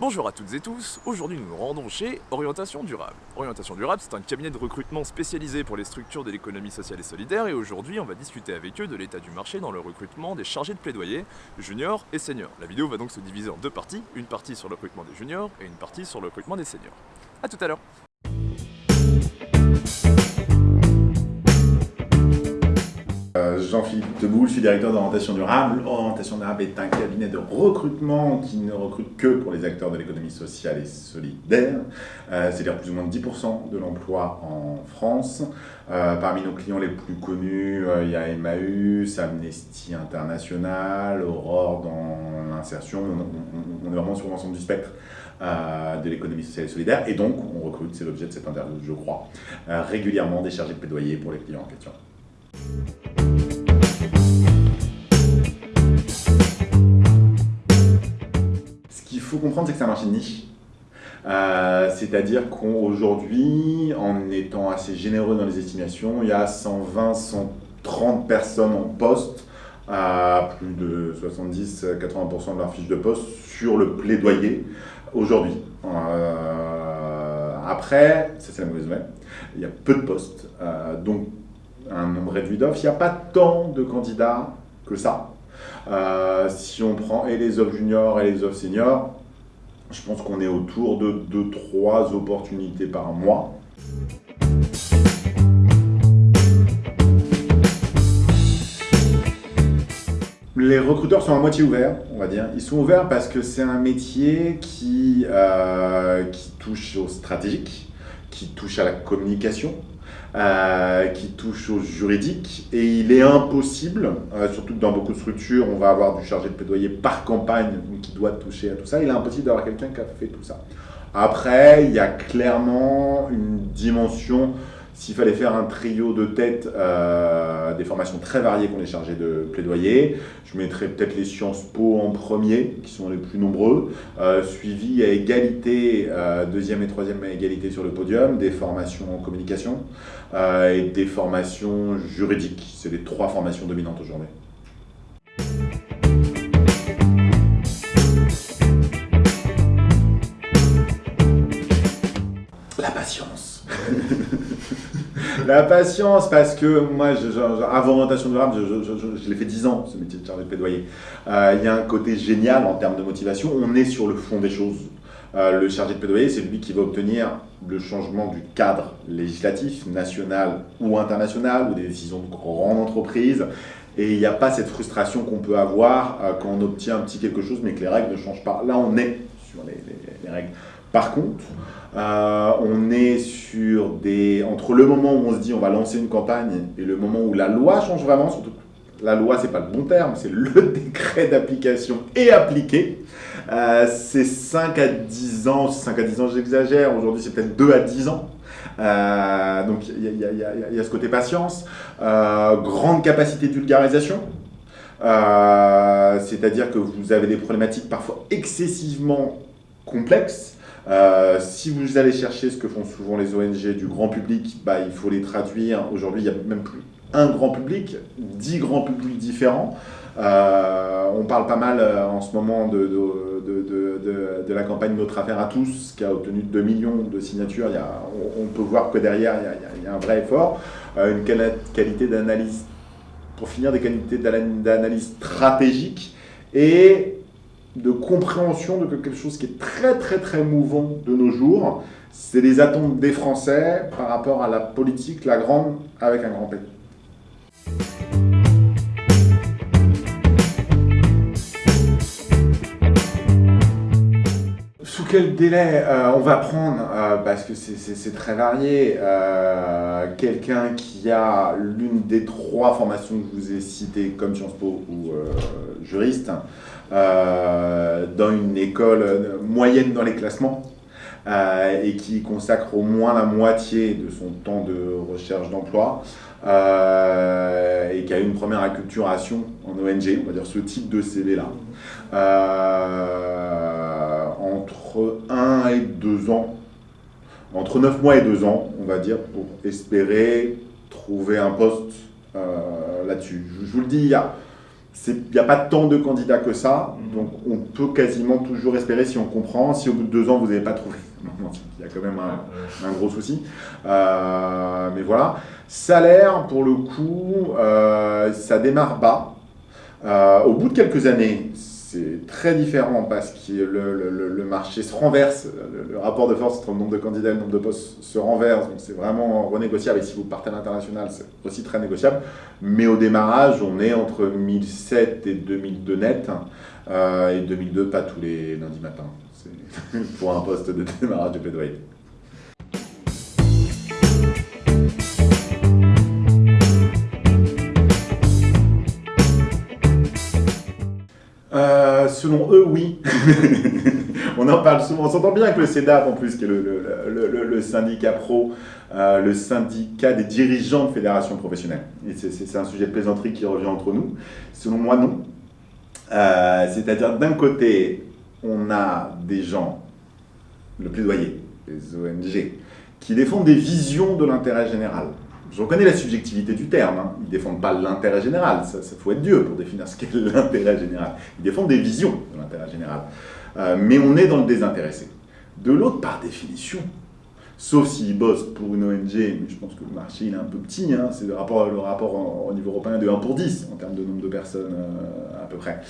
Bonjour à toutes et tous, aujourd'hui nous nous rendons chez Orientation Durable. Orientation Durable c'est un cabinet de recrutement spécialisé pour les structures de l'économie sociale et solidaire et aujourd'hui on va discuter avec eux de l'état du marché dans le recrutement des chargés de plaidoyer, juniors et seniors. La vidéo va donc se diviser en deux parties, une partie sur le recrutement des juniors et une partie sur le recrutement des seniors. A tout à l'heure Jean-Philippe Deboul, je suis directeur d'orientation durable. Orientation durable est un cabinet de recrutement qui ne recrute que pour les acteurs de l'économie sociale et solidaire, euh, c'est-à-dire plus ou moins 10% de l'emploi en France. Euh, parmi nos clients les plus connus, il y a Emmaüs, Amnesty International, Aurore dans l'insertion. On, est vraiment sur l'ensemble du spectre. de l'économie sociale et solidaire, et donc on recrute, c'est l'objet de cette interview, je crois, régulièrement des chargés de plaidoyer pour les clients en question. Faut comprendre, c'est que c'est un marché de niche. Euh, c'est-à-dire qu'aujourd'hui, en étant assez généreux dans les estimations, il y a 120, 130 personnes en poste, à plus de 70-80% de leur fiche de poste sur le plaidoyer aujourd'hui. Euh, après, ça c'est la mauvaise nouvelle, il y a peu de postes, euh, donc un nombre réduit d'offres. Il n'y a pas tant de candidats que ça. Si on prend et les offres juniors et les offres seniors, je pense qu'on est autour de 2-3 opportunités par mois. Les recruteurs sont à moitié ouverts, on va dire. Ils sont ouverts parce que c'est un métier qui, euh, qui touche au stratégique, qui touche à la communication, euh, qui touche au juridique et il est impossible, euh, surtout que dans beaucoup de structures, on va avoir du chargé de plaidoyer par campagne qui doit toucher à tout ça, il est impossible d'avoir quelqu'un qui a fait tout ça. Après, il y a clairement une dimension s'il fallait faire un trio de tête, euh, des formations très variées qu'on est chargé de plaidoyer, je mettrais peut-être les Sciences Po en premier, qui sont les plus nombreux, euh, suivi à égalité, euh, deuxième et troisième à égalité sur le podium, des formations en communication et des formations juridiques. C'est les trois formations dominantes aujourd'hui. La patience La patience, parce que moi, avant orientation durable, je, l'ai fait 10 ans, ce métier de chargé de plaidoyer. Euh, il y a un côté génial en termes de motivation. On est sur le fond des choses. Euh, le chargé de plaidoyer, c'est lui qui va obtenir le changement du cadre législatif, national ou international, ou des décisions de grandes entreprises. Et il n'y a pas cette frustration qu'on peut avoir euh, quand on obtient un petit quelque chose, mais que les règles ne changent pas. Là, on est sur les règles. Par contre, euh, on est sur des... Entre le moment où on se dit on va lancer une campagne et le moment où la loi change vraiment, surtout la loi c'est pas le bon terme, c'est le décret d'application et appliqué, euh, c'est 5 à 10 ans, 5 à 10 ans j'exagère, aujourd'hui c'est peut-être 2 à 10 ans. Euh, donc il y, a ce côté patience, grande capacité de vulgarisation, c'est-à-dire que vous avez des problématiques parfois excessivement complexes, euh, si vous allez chercher ce que font souvent les ONG du grand public, bah, il faut les traduire. Aujourd'hui, il n'y a même plus un grand public, dix grands publics différents. Euh, on parle pas mal euh, en ce moment de, de, de, la campagne Notre Affaire à tous, qui a obtenu 2 millions de signatures. Il y a, on, peut voir que derrière, il y a, un vrai effort. une qualité d'analyse, pour finir, des qualités d'analyse stratégique. Et de compréhension de quelque chose qui est très très très mouvant de nos jours. C'est les attentes des Français par rapport à la politique, la grande, avec un grand P. Sous quel délai euh, on va prendre, euh, parce que c'est très varié, euh, quelqu'un qui a l'une des trois formations que je vous ai citées, comme Sciences Po ou juriste, euh, dans une école moyenne dans les classements euh, et qui consacre au moins la moitié de son temps de recherche d'emploi euh, et qui a une première acculturation en ONG, on va dire ce type de CV-là, entre 1 et 2 ans, entre 9 mois et 2 ans, on va dire, pour espérer trouver un poste là-dessus. Je, vous le dis, il y a il n'y a pas tant de candidats que ça, donc on peut quasiment toujours espérer si on comprend. Si au bout de deux ans, vous n'avez pas trouvé, il y a quand même un, gros souci. Euh, mais voilà. Salaire, pour le coup, euh, ça démarre bas. Euh, au bout de quelques années, c'est très différent parce que le, marché se renverse, le, rapport de force entre le nombre de candidats et le nombre de postes se renverse, donc c'est vraiment renégociable. Et si vous partez à l'international, c'est aussi très négociable. Mais au démarrage, on est entre 1007 et 2002 net, euh, et 2002 pas tous les lundis matins. Pour un poste de démarrage de plaidoyer. Selon eux, oui. on en parle souvent. On s'entend bien avec le CEDAP, en plus, qui est le, syndicat pro, euh, le syndicat des dirigeants de fédérations professionnelles. C'est un sujet de plaisanterie qui revient entre nous. Selon moi, non. Euh, c'est-à-dire, d'un côté, on a des gens, le plaidoyer, les ONG, qui défendent des visions de l'intérêt général. Je reconnais la subjectivité du terme, hein. ils ne défendent pas l'intérêt général, ça, faut être Dieu pour définir ce qu'est l'intérêt général. Ils défendent des visions de l'intérêt général. Euh, mais on est dans le désintéressé. De l'autre, par définition, sauf s'ils bossent pour une ONG, mais je pense que le marché il est un peu petit, hein. c'est le rapport, au niveau européen de 1 pour 10 en termes de nombre de personnes euh, à peu près.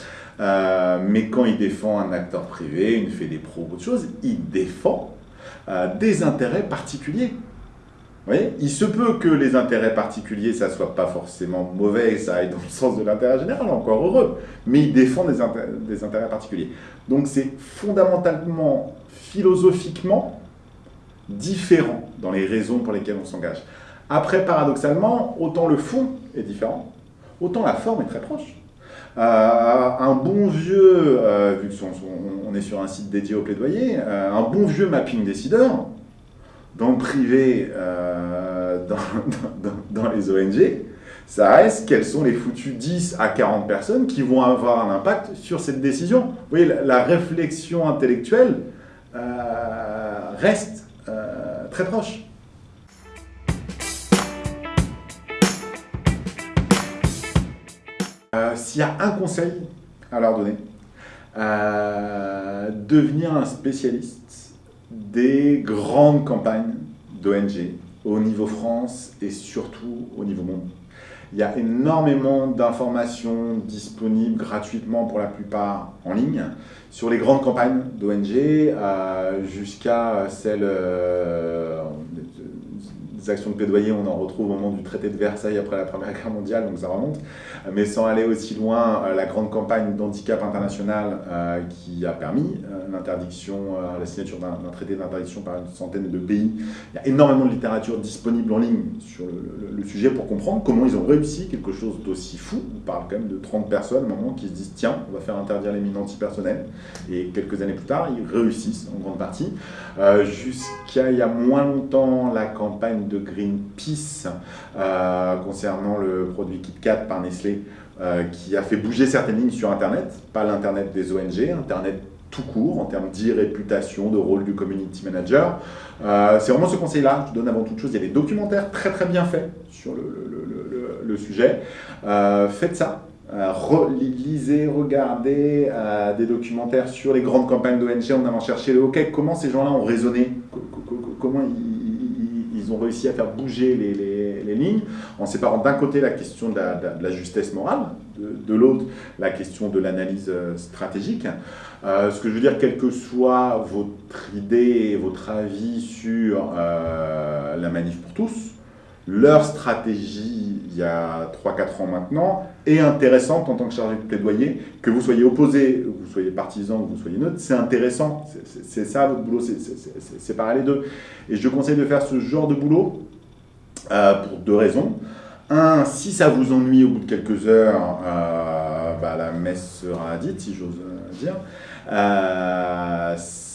Euh, mais quand il défend un acteur privé, une fait des pros, autre chose, il défend des intérêts particuliers il se peut que les intérêts particuliers, ça soit pas forcément mauvais ça aille dans le sens de l'intérêt général, encore heureux, mais il défend des, intérêts, particuliers. Donc c'est fondamentalement, philosophiquement, différent dans les raisons pour lesquelles on s'engage. Après, paradoxalement, autant le fond est différent, autant la forme est très proche. Euh, un bon vieux, euh, vu qu'on est sur un site dédié au plaidoyer, euh, un bon vieux mapping décideur, dans le privé, euh, dans, les ONG, ça reste quels sont les foutus 10 à 40 personnes qui vont avoir un impact sur cette décision. Vous voyez, la, réflexion intellectuelle euh, reste euh, très proche. S'il y a un conseil à leur donner, devenir un spécialiste des grandes campagnes d'ONG au niveau France et surtout au niveau monde. Il y a énormément d'informations disponibles gratuitement pour la plupart en ligne sur les grandes campagnes d'ONG euh, jusqu'à celles euh, actions de plaidoyer, on en retrouve au moment du traité de Versailles après la Première Guerre mondiale, donc ça remonte. Mais sans aller aussi loin, euh, la grande campagne d'handicap international euh, qui a permis euh, l'interdiction, la signature d'un traité d'interdiction par une centaine de pays. Il y a énormément de littérature disponible en ligne sur le, sujet pour comprendre comment ils ont réussi quelque chose d'aussi fou. On parle quand même de 30 personnes, moment, qui se disent tiens, on va faire interdire les mines antipersonnelles. Et quelques années plus tard, ils réussissent en grande partie. Jusqu'à il y a moins longtemps, la campagne de de Greenpeace euh, concernant le produit KitKat par Nestlé euh, qui a fait bouger certaines lignes sur Internet, pas l'Internet des ONG, Internet tout court en termes d'irréputation, de rôle du community manager. Euh, c'est vraiment ce conseil-là, je donne avant toute chose, il y a des documentaires très très bien faits sur le, sujet. faites ça, lisez, regardez des documentaires sur les grandes campagnes d'ONG en allant chercher le OK, comment ces gens-là ont raisonné, ont réussi à faire bouger les, lignes en séparant d'un côté la question de la, justesse morale, de, l'autre la question de l'analyse euh, stratégique. Euh, ce que je veux dire, quelle que soit votre idée et votre avis sur euh, la manif pour tous, leur stratégie, il y a 3-4 ans maintenant, est intéressante en tant que chargé de plaidoyer. Que vous soyez opposé, que vous soyez partisan, que vous soyez neutre, c'est intéressant. C'est ça votre boulot, c'est pareil les deux. Et je conseille de faire ce genre de boulot euh, pour deux raisons. Un, si ça vous ennuie au bout de quelques heures, euh, bah, la messe sera dite, si j'ose dire. Euh,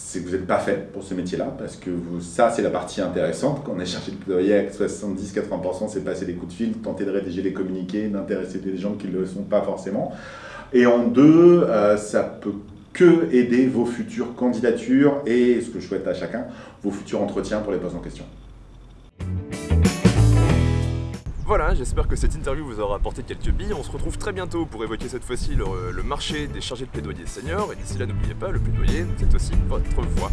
c'est que vous n'êtes pas fait pour ce métier-là, parce que ça, c'est la partie intéressante. Quand on est cherché de plaidoyer, 70-80%, c'est passer des coups de fil, tenter de rédiger les communiqués, d'intéresser des gens qui ne le sont pas forcément. Et en deux, euh, ça peut que aider vos futures candidatures et, ce que je souhaite à chacun, vos futurs entretiens pour les postes en question. Voilà, j'espère que cette interview vous aura apporté quelques billes. On se retrouve très bientôt pour évoquer cette fois-ci le, marché des chargés de plaidoyer seniors. Et d'ici là, n'oubliez pas, le plaidoyer, c'est aussi votre voix.